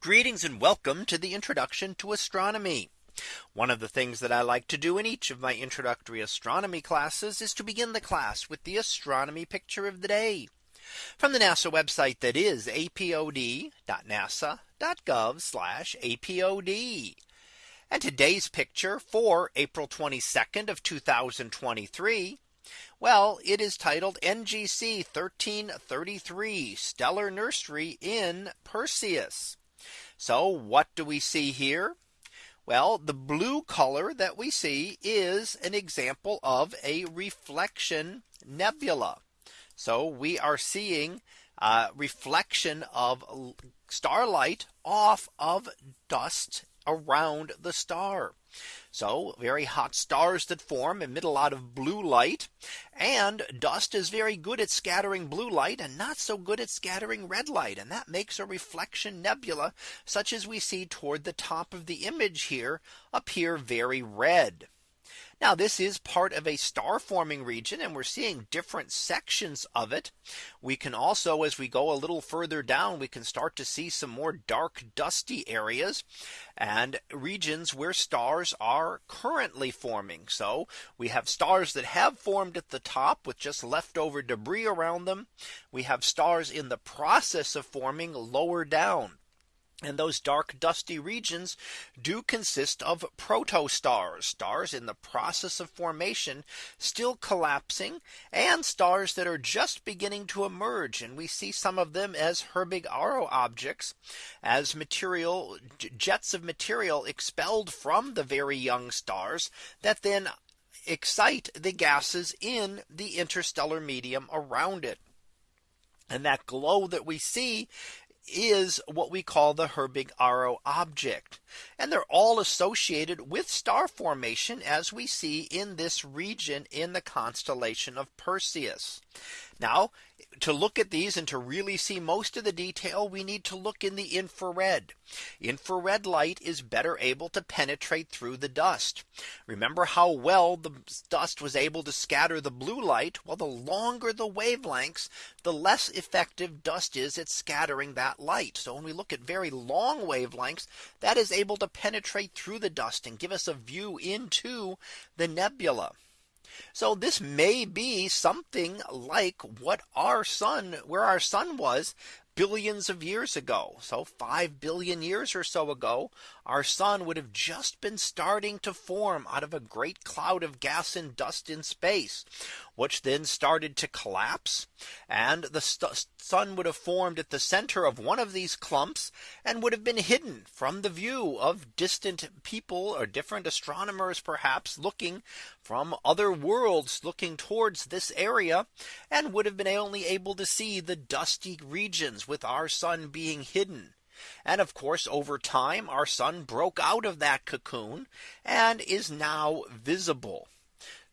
Greetings and welcome to the introduction to astronomy. One of the things that I like to do in each of my introductory astronomy classes is to begin the class with the astronomy picture of the day from the NASA website that is apod.nasa.gov apod. And today's picture for April 22nd of 2023. Well, it is titled NGC 1333 Stellar Nursery in Perseus. So what do we see here? Well, the blue color that we see is an example of a reflection nebula. So we are seeing a reflection of starlight off of dust around the star. So very hot stars that form emit a lot of blue light and dust is very good at scattering blue light and not so good at scattering red light. And that makes a reflection nebula such as we see toward the top of the image here appear very red. Now this is part of a star forming region and we're seeing different sections of it. We can also as we go a little further down we can start to see some more dark dusty areas and regions where stars are currently forming. So we have stars that have formed at the top with just leftover debris around them. We have stars in the process of forming lower down. And those dark dusty regions do consist of protostars, stars in the process of formation, still collapsing, and stars that are just beginning to emerge. And we see some of them as Herbig-Haro objects, as material jets of material expelled from the very young stars that then excite the gases in the interstellar medium around it. And that glow that we see is what we call the Herbig-Haro object. And they're all associated with star formation as we see in this region in the constellation of Perseus. Now to look at these and to really see most of the detail, we need to look in the infrared. Infrared light is better able to penetrate through the dust. Remember how well the dust was able to scatter the blue light? Well, the longer the wavelengths, the less effective dust is at scattering that light. So when we look at very long wavelengths, that is able to penetrate through the dust and give us a view into the nebula. So this may be something like what our sun where our sun was billions of years ago. So 5 billion years or so ago, our sun would have just been starting to form out of a great cloud of gas and dust in space, which then started to collapse. And the sun would have formed at the center of one of these clumps and would have been hidden from the view of distant people or different astronomers perhaps looking from other worlds looking towards this area and would have been only able to see the dusty regions with our sun being hidden. And of course, over time, our sun broke out of that cocoon and is now visible.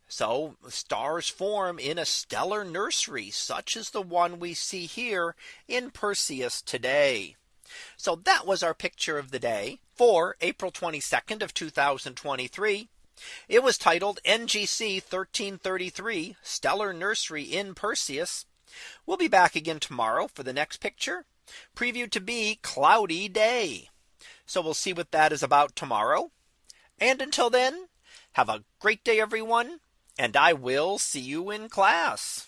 So stars form in a stellar nursery, such as the one we see here in Perseus today. So that was our picture of the day for April 22nd of 2023. It was titled NGC 1333 Stellar Nursery in Perseus. We'll be back again tomorrow for the next picture previewed to be cloudy day. So we'll see what that is about tomorrow. And until then, have a great day, everyone. And I will see you in class.